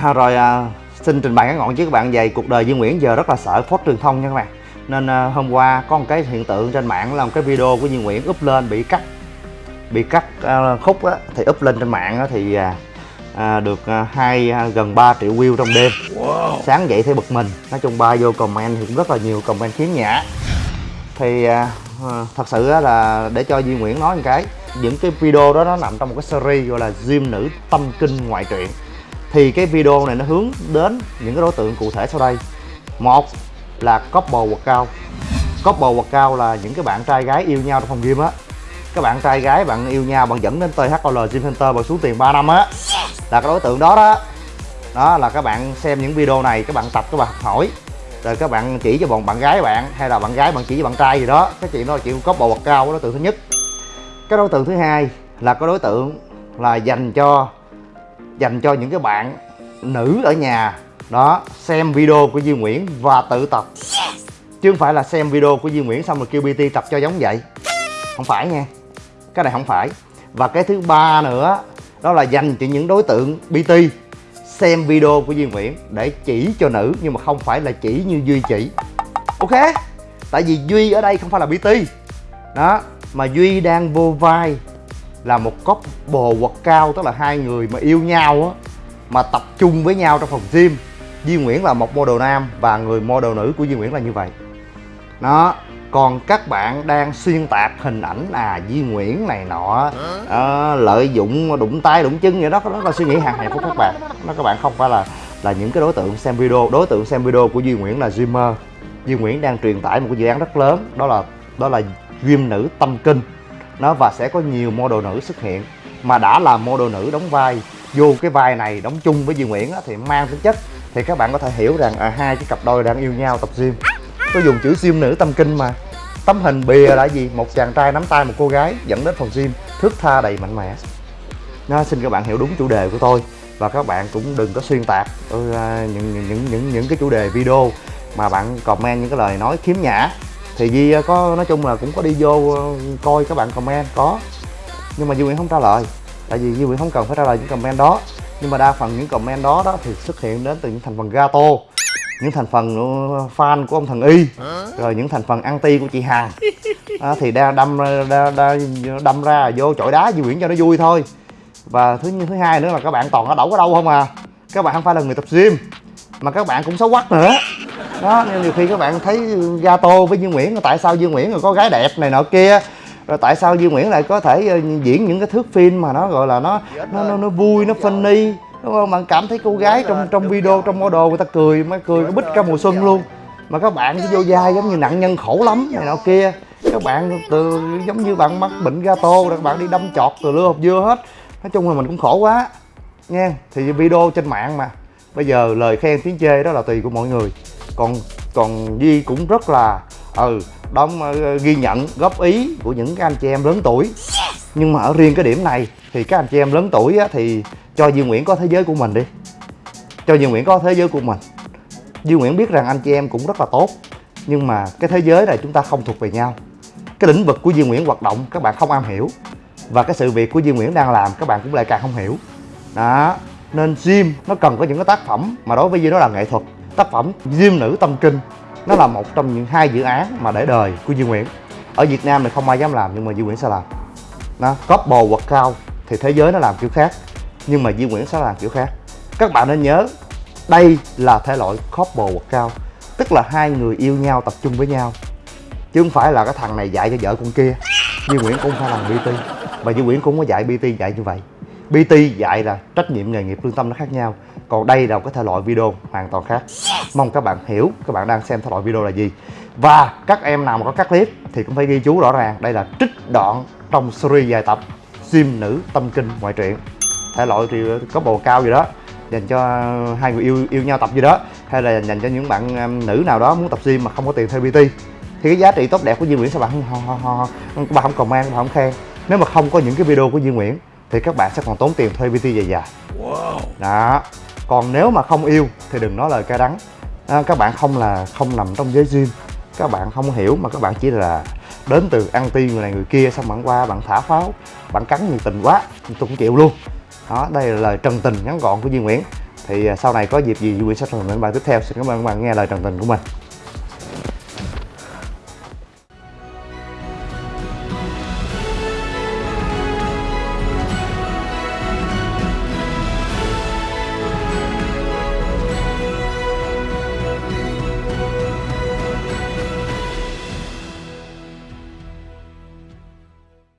À, rồi à, xin trình bày ngắn gọn với các bạn về cuộc đời Duy Nguyễn giờ rất là sợ phốt truyền thông nha các bạn. Nên à, hôm qua có một cái hiện tượng trên mạng là một cái video của Duy Nguyễn up lên bị cắt bị cắt à, khúc á, thì up lên trên mạng á, thì à, à, được à, hai à, gần 3 triệu view trong đêm. Sáng dậy thấy bực mình nói chung ba vô comment thì cũng rất là nhiều comment khiếm nhã. Thì à, à, thật sự á là để cho Duy Nguyễn nói một cái những cái video đó nó nằm trong một cái series gọi là Gym nữ tâm kinh ngoại truyện thì cái video này nó hướng đến những cái đối tượng cụ thể sau đây. Một là couple workout couple workout là những cái bạn trai gái yêu nhau trong phòng gym á. Các bạn trai gái, bạn yêu nhau, bạn dẫn đến THOL Gym Center bạn xuống tiền 3 năm á. Là cái đối tượng đó đó. Đó là các bạn xem những video này, các bạn tập, các bạn học hỏi. Rồi các bạn chỉ cho bọn bạn gái bạn, hay là bạn gái bạn chỉ cho bạn trai gì đó. Cái chuyện đó là chuyện couple workout đối tượng thứ nhất. Cái đối tượng thứ hai là cái đối tượng là dành cho dành cho những cái bạn nữ ở nhà. Đó, xem video của Duy Nguyễn và tự tập. Chứ không phải là xem video của Duy Nguyễn xong rồi kêu PT tập cho giống vậy. Không phải nha. Cái này không phải. Và cái thứ ba nữa, đó là dành cho những đối tượng PT xem video của Duy Nguyễn để chỉ cho nữ, nhưng mà không phải là chỉ như Duy chỉ ok? Tại vì Duy ở đây không phải là PT đó, mà Duy đang vô vai là một couple workout tức là hai người mà yêu nhau á mà tập trung với nhau trong phòng gym. Duy Nguyễn là một model nam và người model nữ của Duy Nguyễn là như vậy. Đó còn các bạn đang xuyên tạc hình ảnh à Duy Nguyễn này nọ ờ, lợi dụng đụng tay đụng chân vậy đó đó là suy nghĩ hạn hẹp của các bạn. Nó các bạn không phải là là những cái đối tượng xem video. Đối tượng xem video của Duy Nguyễn là Dreamer Duy Nguyễn đang truyền tải một cái dự án rất lớn đó là đó là gym nữ tâm kinh nó và sẽ có nhiều model nữ xuất hiện. Mà đã là model nữ đóng vai vô cái vai này đóng chung với Duy Nguyễn á, thì mang tính chất thì các bạn có thể hiểu rằng à, hai cái cặp đôi đang yêu nhau tập gym. Tôi dùng chữ gym nữ tâm kinh mà. Tấm hình bìa là gì? Một chàng trai nắm tay một cô gái dẫn đến phòng gym thước tha đầy mạnh mẽ. Nó xin các bạn hiểu đúng chủ đề của tôi. Và các bạn cũng đừng có xuyên tạc ừ, những, những những những những cái chủ đề video mà bạn comment những cái lời nói khiếm nhã thì Di có nói chung là cũng có đi vô ờ, coi các bạn comment có. Nhưng mà Duy Nguyễn không trả lời. Tại vì Duy Nguyễn không cần phải trả lời những comment đó. Nhưng mà đa phần những comment đó đó thì xuất hiện đến từ những thành phần gato những thành phần fan của ông thần y rồi những thành phần anti của chị hằng. À, thì đa đâm đa, đa, đâm ra vô chọi đá Duy Nguyễn cho nó vui thôi. Và thứ thứ hai nữa là các bạn toàn ở đậu ở đâu không à. Các bạn không phải là người tập gym mà các bạn cũng xấu quắc nữa đó nên nhiều khi các bạn thấy gato với Duy Nguyễn tại sao Duy Nguyễn rồi có gái đẹp này nọ kia? Rồi tại sao Duy Nguyễn lại có thể ờ, diễn những cái thước phim mà nó gọi là nó nó nó, nó vui nó funny đúng không? Bạn cảm thấy cô gái trong trong video trong model người ta cười mới cười cái bích cả mùa xuân luôn. Mà các bạn cứ vô vai giống như nạn nhân khổ lắm này nọ kia. Các bạn từ giống như bạn mắc bệnh gato các bạn đi đâm chọt từ lưa hộp dưa hết. Nói chung là mình cũng khổ quá nha thì video trên mạng mà. Bây giờ lời khen tiếng chê đó là tùy của mọi người còn còn Duy cũng rất là ừ đóng uh, ghi nhận góp ý của những cái anh chị em lớn tuổi. Nhưng mà ở riêng cái điểm này thì các anh chị em lớn tuổi á, thì cho Duy Nguyễn có thế giới của mình đi. Cho Duy Nguyễn có thế giới của mình. Duy Nguyễn biết rằng anh chị em cũng rất là tốt nhưng mà cái thế giới này chúng ta không thuộc về nhau. Cái lĩnh vực của Duy Nguyễn hoạt động các bạn không am hiểu. Và cái sự việc của Duy Nguyễn đang làm các bạn cũng lại càng không hiểu. Đó nên sim nó cần có những cái tác phẩm mà đối với Duy nó là nghệ thuật tác phẩm Diêm nữ tâm kinh nó là một trong những hai dự án mà để đời của Duy Nguyễn. Ở Việt Nam thì không ai dám làm, nhưng mà Duy Nguyễn sẽ làm. Nó couple cao thì thế giới nó làm kiểu khác, nhưng mà Duy Nguyễn sẽ làm kiểu khác. Các bạn nên nhớ, đây là thể loại couple cao, tức là hai người yêu nhau tập trung với nhau. Chứ không phải là cái thằng này dạy cho vợ con kia. Duy Nguyễn cũng phải làm BT và Duy Nguyễn cũng có dạy BT dạy như vậy. PT dạy là trách nhiệm nghề nghiệp lương tâm nó khác nhau. Còn đây là một cái thể loại video hoàn toàn khác. Mong các bạn hiểu các bạn đang xem thể loại video là gì. Và các em nào mà có cắt clip thì cũng phải ghi chú rõ ràng đây là trích đoạn trong series dài tập gym nữ tâm kinh ngoại truyện. Thể loại thì có bồ cao gì đó dành cho hai người yêu yêu nhau tập gì đó hay là dành cho những bạn um, nữ nào đó muốn tập gym mà không có tiền thuê PT thì cái giá trị tốt đẹp của Duy Nguyễn sao bạn không ho, ho, các bạn không comment bạn không khen. Nếu mà không có những cái video của Duy Nguyễn thì các bạn sẽ còn tốn tiền thuê PT dài dài. Đó. Còn nếu mà không yêu thì đừng nói lời cay đắng. À, các bạn không là không nằm trong giới gym. Các bạn không hiểu mà các bạn chỉ là đến từ anti người này người kia xong bạn qua bạn thả pháo bạn cắn nhiệt tình quá tôi cũng chịu luôn. Đó đây là lời trần tình ngắn gọn của Duy Nguyễn. Thì à, sau này có dịp gì Duy Nguyễn sẽ làm những bài tiếp theo. Xin cảm ơn các bạn nghe lời trần tình của mình